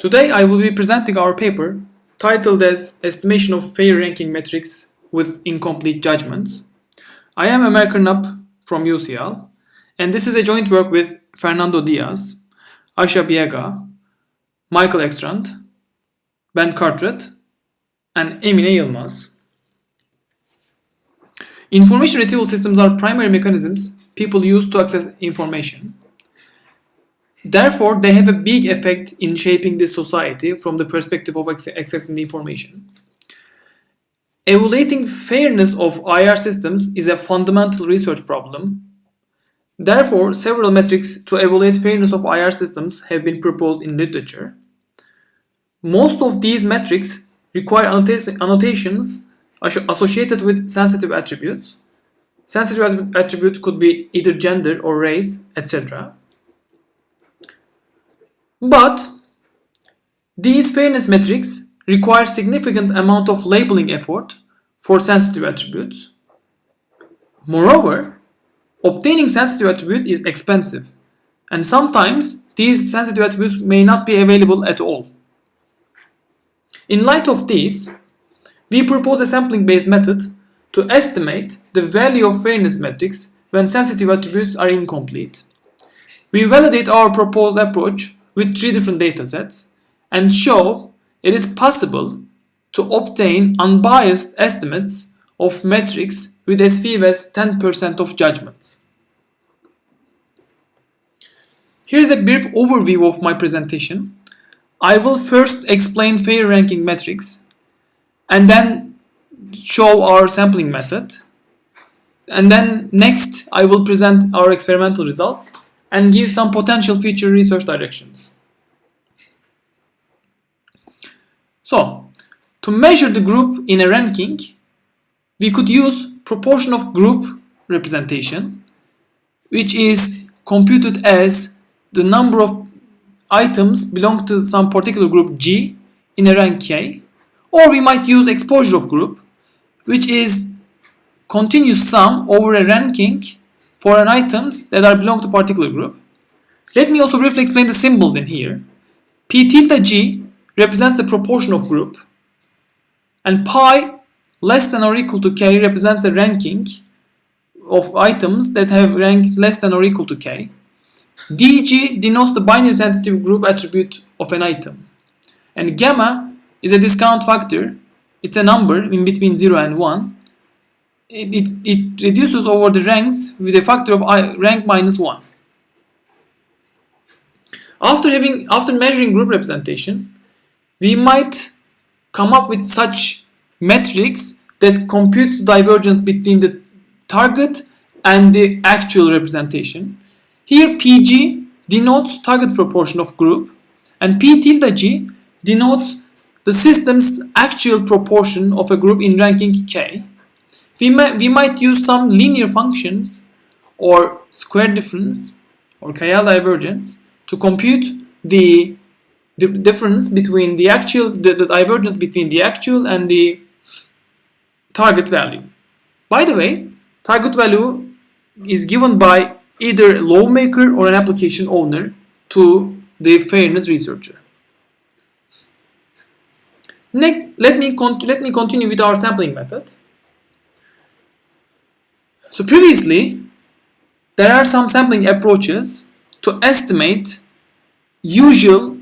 Today I will be presenting our paper titled as Estimation of Fair Ranking Metrics with Incomplete Judgments. I am Ömer Kırnap from UCL and this is a joint work with Fernando Diaz, Asia Biega, Michael Ekstrand, Ben Carterette and Emine Yılmaz. Information retrieval systems are primary mechanisms people use to access information. Therefore, they have a big effect in shaping this society from the perspective of accessing the information. Evaluating fairness of IR systems is a fundamental research problem. Therefore, several metrics to evaluate fairness of IR systems have been proposed in literature. Most of these metrics require annotations associated with sensitive attributes. Sensitive attributes could be either gender or race, etc. But these fairness metrics require significant amount of labeling effort for sensitive attributes. Moreover, obtaining sensitive attribute is expensive and sometimes these sensitive attributes may not be available at all. In light of this, we propose a sampling-based method to estimate the value of fairness metrics when sensitive attributes are incomplete. We validate our proposed approach with three different datasets and show it is possible to obtain unbiased estimates of metrics with as few as 10% of judgments. Here is a brief overview of my presentation. I will first explain fair ranking metrics and then show our sampling method. And then next I will present our experimental results and give some potential future research directions. So, to measure the group in a ranking, we could use proportion of group representation, which is computed as the number of items belong to some particular group G in a rank K, or we might use exposure of group, which is continuous sum over a ranking for an items that are belong to particular group. Let me also briefly explain the symbols in here. P tilde G represents the proportion of group and pi less than or equal to k represents the ranking of items that have rank less than or equal to k. dg denotes the binary sensitive group attribute of an item. And gamma is a discount factor. It's a number in between 0 and 1 it, it, it reduces over the ranks with a factor of I, rank minus 1. After having after measuring group representation, we might come up with such metrics that computes the divergence between the target and the actual representation. Here PG denotes target proportion of group and P tilde G denotes the system's actual proportion of a group in ranking K we might, we might use some linear functions or square difference or KL divergence to compute the, the difference between the actual, the, the divergence between the actual and the target value. By the way, target value is given by either a lawmaker or an application owner to the fairness researcher. Next, let me, let me continue with our sampling method. So previously, there are some sampling approaches to estimate usual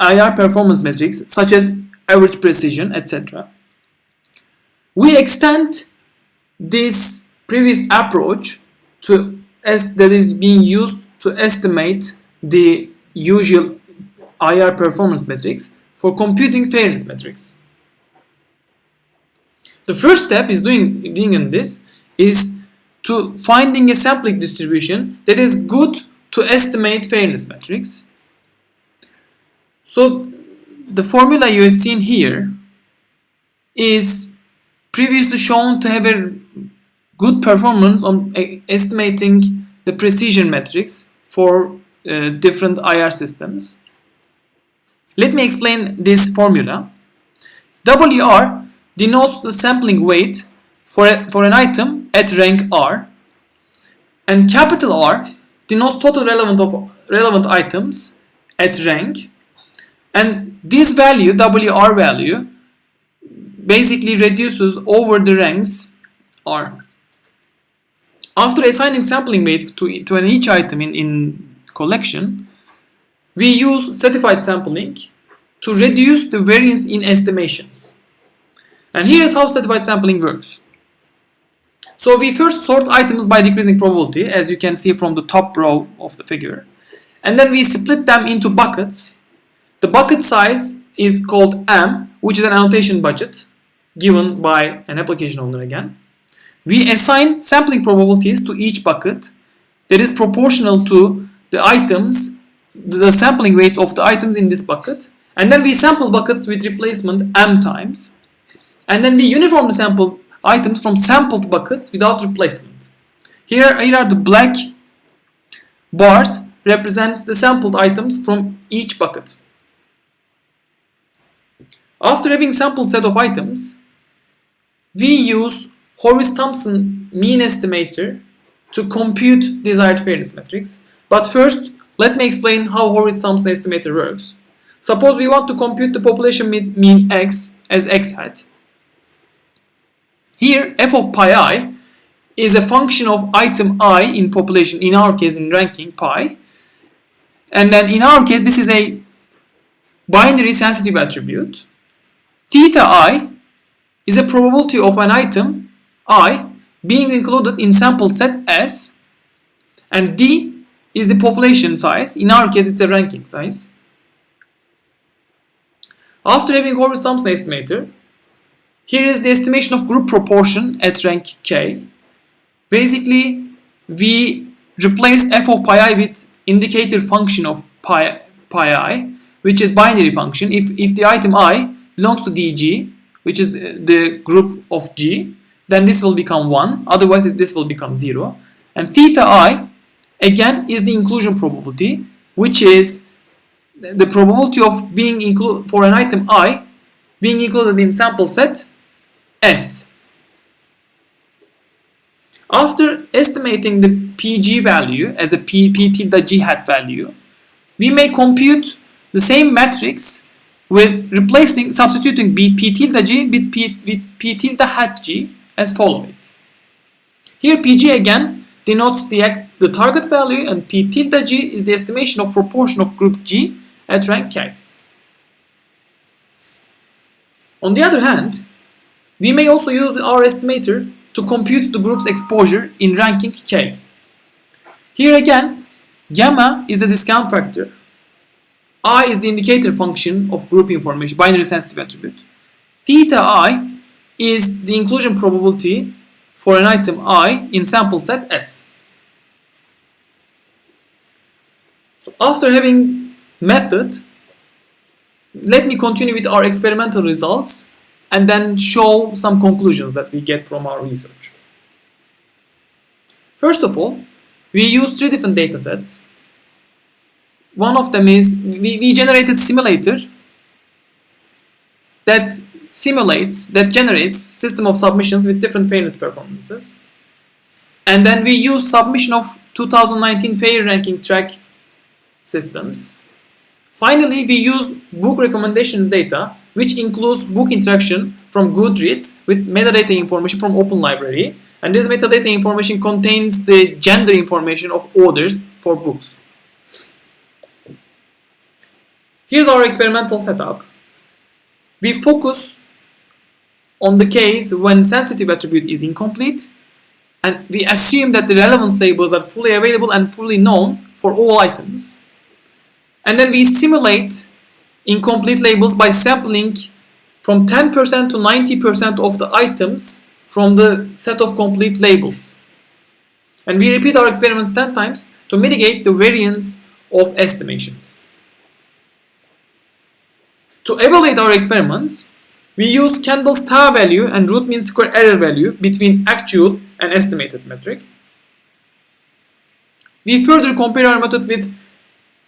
IR performance metrics such as average precision, etc. We extend this previous approach to as that is being used to estimate the usual IR performance metrics for computing fairness metrics. The first step is doing, doing in this is to finding a sampling distribution that is good to estimate fairness metrics. So the formula you have seen here is previously shown to have a good performance on estimating the precision metrics for uh, different IR systems. Let me explain this formula. WR denotes the sampling weight for, a, for an item at rank R and capital R denotes total relevant of relevant items at rank And this value, WR value, basically reduces over the ranks R. After assigning sampling weight to, to an each item in, in collection, we use stratified sampling to reduce the variance in estimations. And here's how stratified sampling works. So we first sort items by decreasing probability, as you can see from the top row of the figure. And then we split them into buckets. The bucket size is called M, which is an annotation budget given by an application owner again. We assign sampling probabilities to each bucket that is proportional to the items, the sampling weights of the items in this bucket. And then we sample buckets with replacement M times. And then we uniform the sample items from sampled buckets without replacement. Here, here are the black bars represents the sampled items from each bucket. After having sampled set of items, we use Horvitz-Thompson mean estimator to compute desired fairness metrics. But first, let me explain how Horvitz-Thompson estimator works. Suppose we want to compute the population mean x as x hat. Here, f of pi i is a function of item i in population, in our case in ranking pi. And then in our case, this is a binary sensitive attribute. Theta i is a probability of an item i being included in sample set S and D is the population size. In our case, it's a ranking size. After having Horvitz-Thompson estimator, here is the estimation of group proportion at rank K. Basically, we replaced f of pi i with indicator function of pi, pi i, which is binary function. If, if the item i belongs to dg, which is the, the group of g, then this will become 1, otherwise this will become 0. And theta i, again, is the inclusion probability, which is the probability of being included for an item i being included in sample set S. After estimating the PG value as a P, P tilde G hat value, we may compute the same matrix with replacing, substituting B, P tilde G with P, with P tilde hat G as following. Here PG again denotes the, the target value and P tilde G is the estimation of proportion of group G at rank K. On the other hand, we may also use our estimator to compute the group's exposure in ranking K. Here again, gamma is the discount factor. I is the indicator function of group information, binary sensitive attribute. Theta i is the inclusion probability for an item i in sample set S. So after having method, let me continue with our experimental results and then show some conclusions that we get from our research. First of all, we use three different data sets. One of them is we, we generated simulator that simulates, that generates system of submissions with different fairness performances. And then we use submission of 2019 fair ranking track systems. Finally, we use book recommendations data which includes book interaction from Goodreads with metadata information from Open Library. And this metadata information contains the gender information of authors for books. Here's our experimental setup. We focus on the case when sensitive attribute is incomplete and we assume that the relevance labels are fully available and fully known for all items. And then we simulate incomplete labels by sampling from 10% to 90% of the items from the set of complete labels. And we repeat our experiments 10 times to mitigate the variance of estimations. To evaluate our experiments, we use Kendall's tau value and root mean square error value between actual and estimated metric. We further compare our method with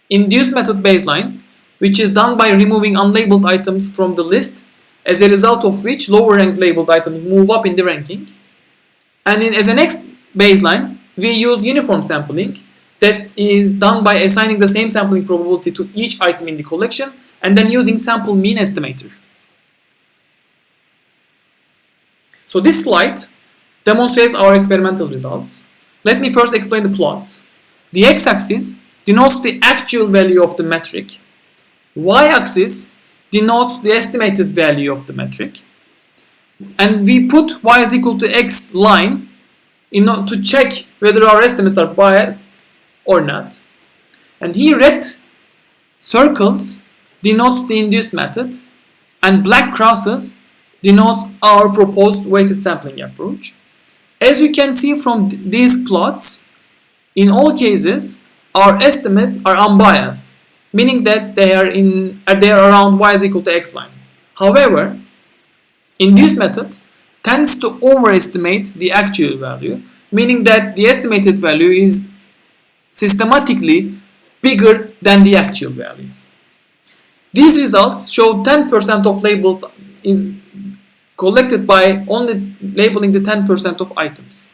induced method baseline which is done by removing unlabeled items from the list, as a result of which lower ranked labeled items move up in the ranking. And in, as a next baseline, we use uniform sampling that is done by assigning the same sampling probability to each item in the collection and then using sample mean estimator. So this slide demonstrates our experimental results. Let me first explain the plots. The x-axis denotes the actual value of the metric. Y-axis denotes the estimated value of the metric. And we put y is equal to x line in order to check whether our estimates are biased or not. And here red circles denote the induced method and black crosses denote our proposed weighted sampling approach. As you can see from th these plots, in all cases, our estimates are unbiased, meaning that they are in uh, they are around y is equal to x line. However, induced method tends to overestimate the actual value, meaning that the estimated value is systematically bigger than the actual value. These results show 10% of labels is collected by only labeling the 10% of items.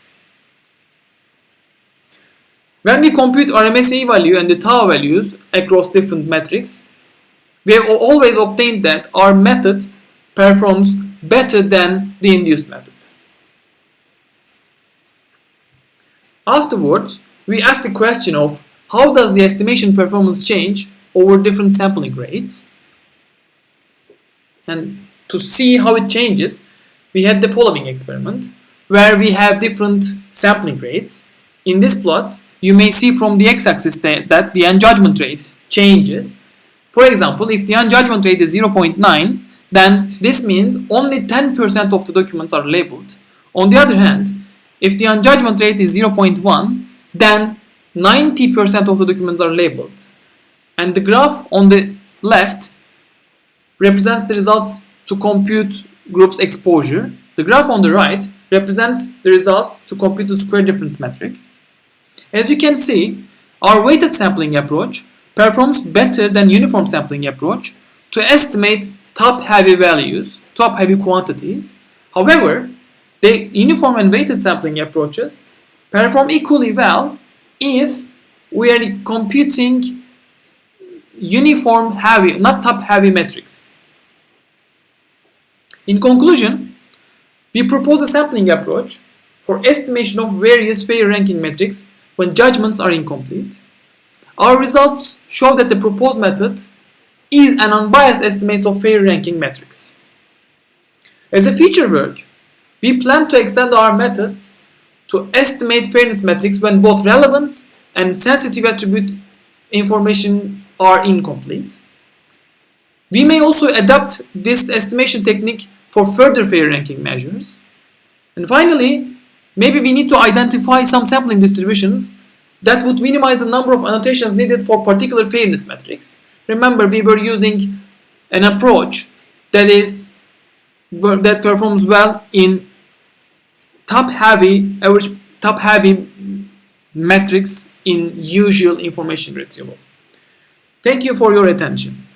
When we compute RMSE value and the tau values across different metrics, we have always obtained that our method performs better than the induced method. Afterwards, we ask the question of how does the estimation performance change over different sampling rates? And to see how it changes, we had the following experiment where we have different sampling rates. In these plots, you may see from the x-axis that, that the unjudgment rate changes. For example, if the unjudgment rate is 0.9, then this means only 10% of the documents are labeled. On the other hand, if the unjudgment rate is 0.1, then 90% of the documents are labeled. And the graph on the left represents the results to compute group's exposure. The graph on the right represents the results to compute the square difference metric. As you can see, our weighted sampling approach performs better than uniform sampling approach to estimate top-heavy values, top-heavy quantities. However, the uniform and weighted sampling approaches perform equally well if we are computing uniform heavy, not top heavy metrics. In conclusion, we propose a sampling approach for estimation of various fair ranking metrics when judgments are incomplete. Our results show that the proposed method is an unbiased estimate of fair ranking metrics. As a future work, we plan to extend our methods to estimate fairness metrics when both relevance and sensitive attribute information are incomplete. We may also adapt this estimation technique for further fair ranking measures. And finally, maybe we need to identify some sampling distributions that would minimize the number of annotations needed for particular fairness metrics. Remember, we were using an approach that is that performs well in top heavy average top heavy metrics in usual information retrieval. Thank you for your attention.